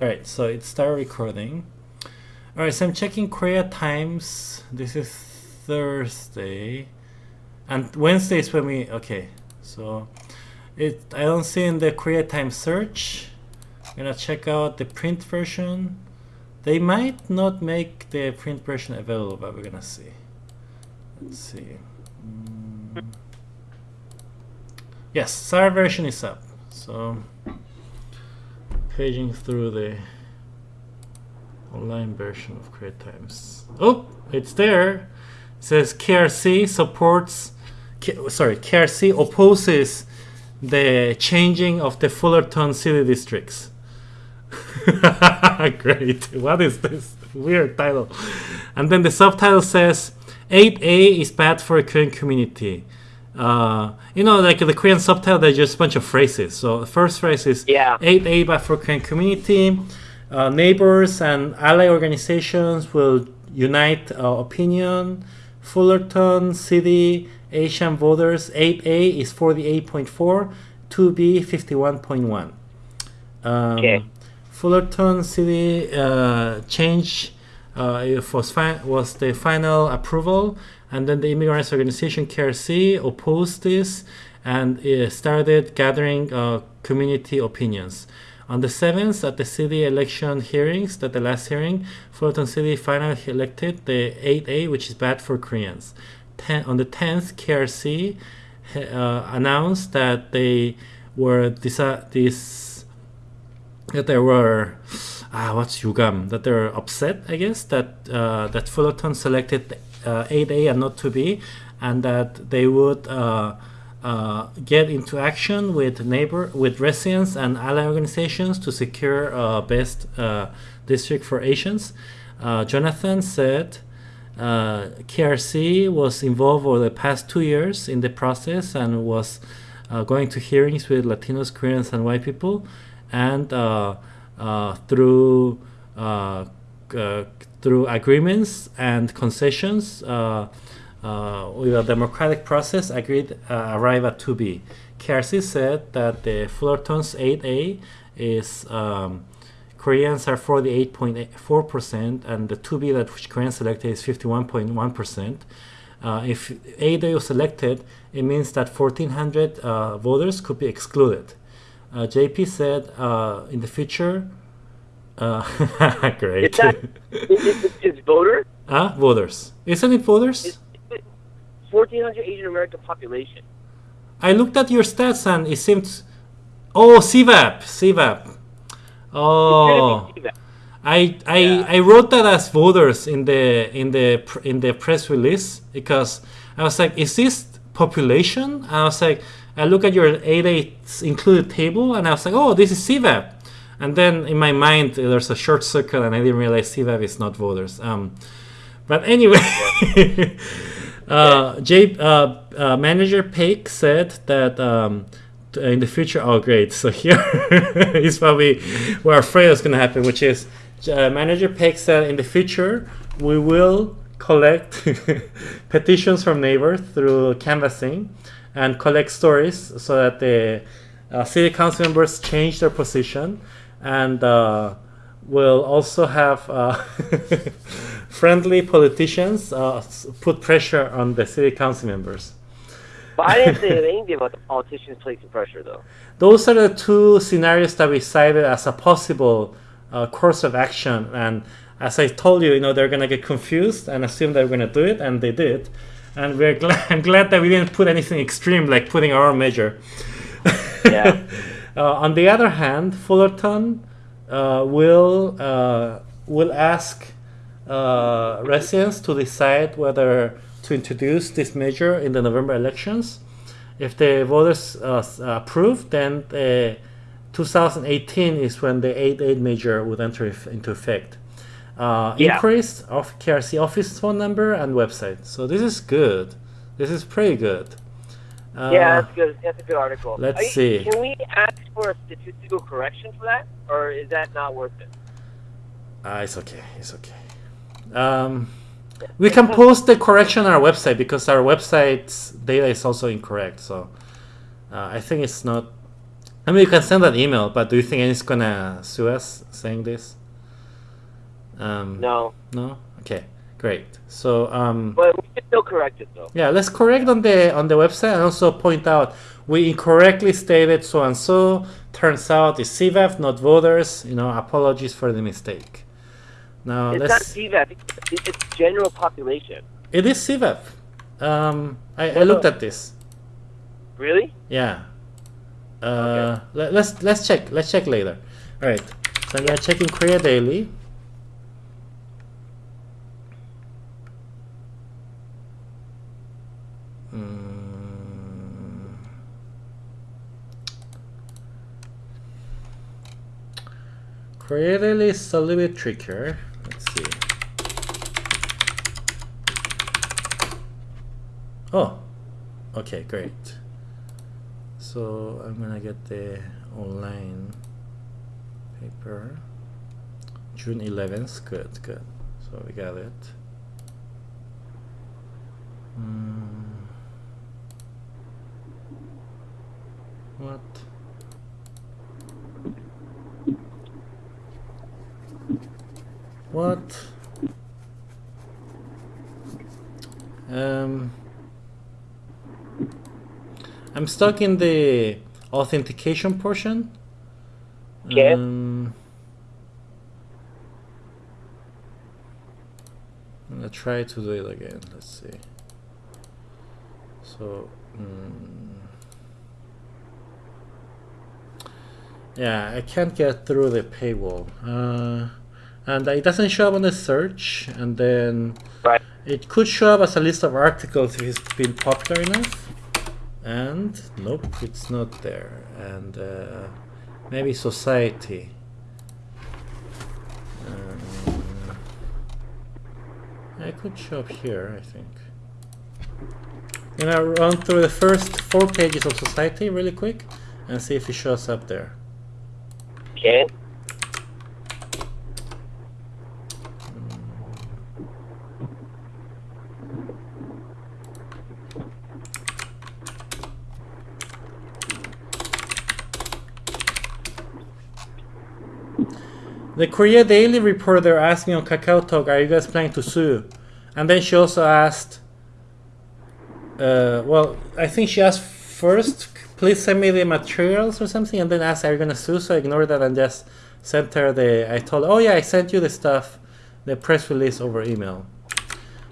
All right, so it started recording. All right, so I'm checking Korea times. This is Thursday, and Wednesday is when we. Okay, so it. I don't see in the Korea time search. I'm gonna check out the print version. They might not make the print version available, but we're gonna see. Let's see. Mm. Yes, SAR version is up. So paging through the online version of Korea Times. Oh, it's there. It says KRC supports. Sorry, KRC opposes the changing of the Fullerton city districts. Great. What is this weird title? And then the subtitle says 8A is bad for a Korean community. Uh, you know, like the Korean subtitle, there's just a bunch of phrases. So the first phrase is Yeah. 8A bad for Korean community. Uh, neighbors and ally organizations will unite uh, opinion. Fullerton City Asian voters 8A is 48.4, 2B 51.1. Um, Okay. Fullerton City uh, change uh, was, fi- was the final approval, and then the immigrants organization KRC opposed this and uh, started gathering uh, community opinions. On the 7th, at the city election hearings, at the last hearing, Fullerton City finally elected the 8A, which is bad for Koreans. Ten, on the 10th, KRC uh, announced that they were disa- this that there were ah what's yugam that they're upset I guess that uh, that Fullerton selected uh, 8A and not 2B and that they would uh, uh, get into action with neighbor with residents and ally organizations to secure uh, best uh, district for Asians. Uh, Jonathan said uh, KRC was involved over the past two years in the process and was uh, going to hearings with Latinos, Koreans, and white people, and uh, uh, through uh, uh, through agreements and concessions uh, uh, with a democratic process, agreed uh, arrive at 2B. KRC said that the Fullerton's 8A is um, Koreans are 48.4%, and the 2B that which Koreans selected is 51.1%. Uh, if 8A was selected, it means that 1,400 uh, voters could be excluded. Uh, JP said uh, in the future, uh, great. Is that is, is, voter? Ah, voters. Isn't it voters? Is, is 1,400 Asian American population. I looked at your stats and it seemed. Oh, CVAP, CVAP. Oh, It's gonna be I I, Yeah. I wrote that as voters in the in the in the press release because I was like, is this population? And I was like, I look at your 8 included table and I was like, oh, this is CVAP. And then in my mind, there's a short circle and I didn't realize CVAP is not voters. Um, but anyway, uh, J, uh, uh, manager Paik said that um, in the future, oh great, so here is what we were afraid was going to happen, which is uh, manager Paik said in the future we will collect petitions from neighbors through canvassing and collect stories so that the uh, city council members change their position and uh, will also have uh, friendly politicians uh, put pressure on the city council members. But I didn't say anything about the politicians placing pressure, though. Those are the two scenarios that we cited as a possible uh, course of action. And as I told you, you know, they're gonna get confused and assume they're gonna do it, and they did. And we're glad, I'm glad that we didn't put anything extreme like putting our own measure. Yeah. Uh, on the other hand, Fullerton uh, will uh, will ask uh, residents to decide whether to introduce this measure in the November elections. If the voters uh, approve, then the 2018 is when the 8.8 measure would enter if- into effect. Uh, Yeah. Inquiries of KRC office phone number and website. So this is good. This is pretty good. Uh, yeah, that's good. That's a good article. let's you- see. Can we ask for a statistical correction for that, or is that not worth it? Uh, it's okay. It's okay. Um, we can post the correction on our website because our website's data is also incorrect. So uh, I think it's not. I mean, you can send an email, but do you think anyone's gonna sue us saying this? Um, No, No. Okay. Great. So um, but we can still correct it though. yeah, let's correct on the on the website and also point out we incorrectly stated so and so. Turns out it's CVAP, not voters. You know, apologies for the mistake. Now It's not let's. CVAP. It's, it's general population. It is CVAP. Um, I, I looked at this. Really? Yeah. Uh, let, let's let's check. Let's check later. All right. So I'm gonna check in Korea Daily. Korea Daily is a little bit trickier. Let's see. Oh, okay, great. So I'm gonna get the online paper. June 11th. Good, good. So we got it. Hmm. What? What? Um. I'm stuck in the authentication portion. Okay. Um, I'm gonna try to do it again. Let's see. So, mm, yeah, I can't get through the paywall, uh, and it doesn't show up on the search. And then Right. it could show up as a list of articles if it's been popular enough. And nope, it's not there. And uh, maybe society. Um, it could show up here, I think. I'm gonna run through the first four pages of society really quick and see if it shows up there. Okay. The Korea Daily reporter asked me on Kakao Talk, "Are you guys planning to sue?" And then she also asked, uh, "Well, I think she asked first, please send me the materials or something, and then asked, are you gonna sue?" So I ignored that and just sent her the. I told, her, "Oh yeah, I sent you the stuff, the press release over email."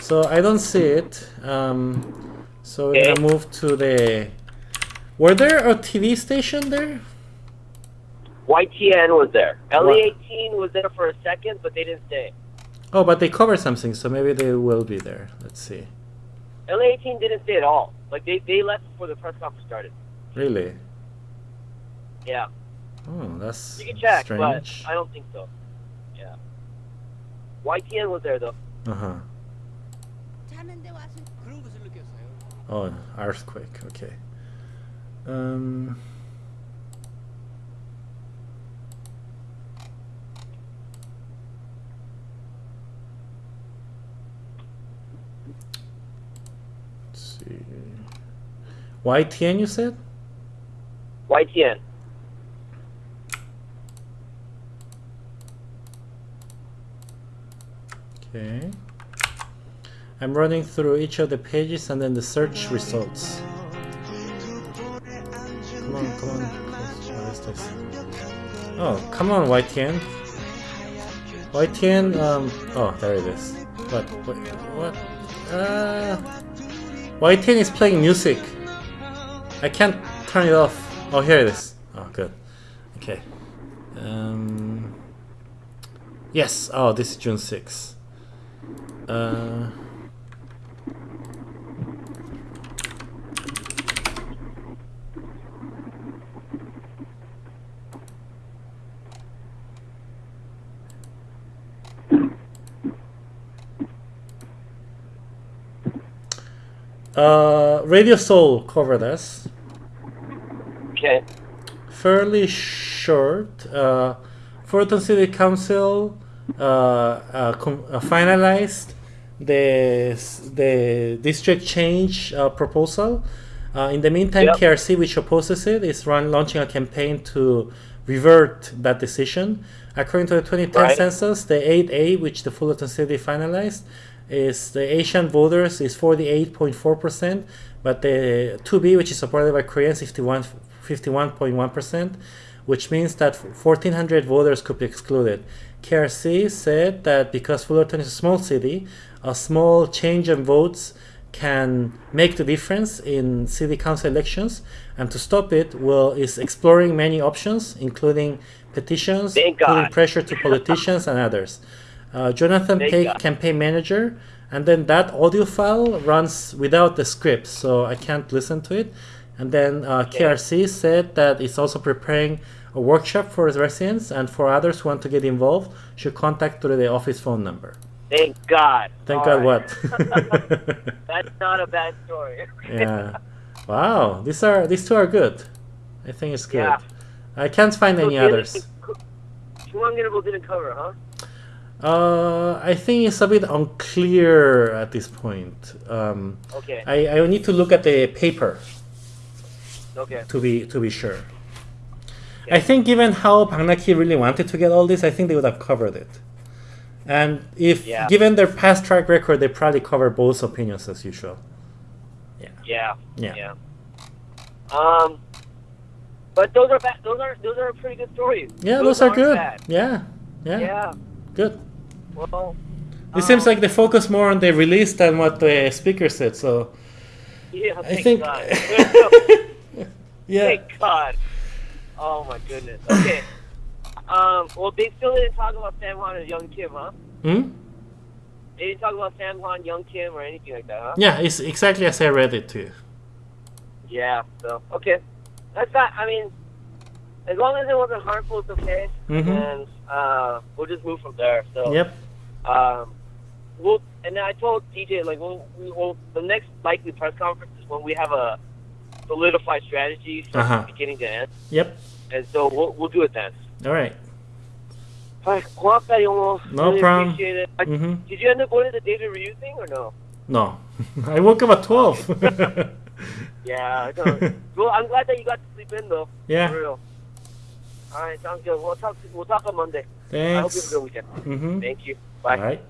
So I don't see it. Um, so we're gonna move to the. Were there a TV station there? YTN was there. LA18 was there for a second, but they didn't stay. Oh, but they covered something, so maybe they will be there. Let's see. LA18 didn't stay at all. Like they, they left before the press conference started. Really? Yeah. Oh, that's you can check, strange. but I don't think so. Yeah. YTN was there though. Uh huh. Oh, earthquake. Okay. Um. YTN, you said? YTN. Okay. I'm running through each of the pages and then the search results. Come on, come on. What is this? Oh, come on, YTN. YTN, um, oh, there it is. What, what, what? Uh, YTN is playing music. I can't turn it off. Oh, here it is. Oh, good. Okay. Um, yes, oh, this is June 6th. Uh, uh, Radio Seoul covered us. Fairly short. Uh, Fullerton City Council uh, uh, uh, finalized the the district change uh, proposal. Uh, in the meantime, Yep. KRC, which opposes it, is run, launching a campaign to revert that decision. According to the 2010 Right. census, the 8A, which the Fullerton City finalized, is the Asian voters is 48.4%, but the 2B, which is supported by Koreans, 51, 51.1%, which means that 1,400 voters could be excluded. KRC said that because Fullerton is a small city, a small change in votes can make the difference in city council elections, and to stop it, will is exploring many options, including petitions, putting pressure to politicians and others. Uh, Jonathan Thank God. campaign manager, and then that audio file runs without the script, so I can't listen to it. And then uh, KRC said that it's also preparing a workshop for residents and for others who want to get involved should contact through the office phone number. Thank God. Thank All God right. what? That's not a bad story. yeah. Wow, these are these two are good. I think it's good. Yeah. I can't find any others. So. Chumangirable didn't cover, huh? Uh, I think it's a bit unclear at this point. Um, Okay. I, I need to look at the paper Okay. to be to be sure. I think given how Bangnak-ki really wanted to get all this, I think they would have covered it. And if Yeah. given their past track record, they probably cover both opinions as usual. Yeah. Yeah. Yeah. Yeah. Um, but those are bad. Those are those are pretty good stories. Yeah, those, are aren't good. bad. Yeah. yeah. Yeah. Good. Well. It seems um, like they focus more on the release than what the speaker said. So Yeah. I think. Yeah. Thank God. Oh my goodness. Okay. Um. Well, they still didn't talk about Sam Han and Young Kim, huh? Hmm? They didn't talk about Sam Han, Young Kim, or anything like that, huh? Yeah, it's exactly as I read it to you. Yeah. So okay, that's not. I mean, as long as it wasn't harmful, it's okay. Mhm. And uh, we'll just move from there. So. Yep. Um, we'll, and then I told DJ like we'll, we will the next likely press conference is when we have a Solidify strategies from uh-huh. beginning to end. Yep. And so we'll, we'll do it then. All right. All right. Almost. No really problem. Appreciate it. I, mm-hmm. Did you end up going to the David Ryu thing or no? No. I woke up at 12. yeah. No. Well, I'm glad that you got to sleep in, though. Yeah. For real. All right. Sounds good. We'll talk, we'll talk on Monday. Thanks. I hope you have a good weekend. Mm-hmm. Thank you. Bye. All right.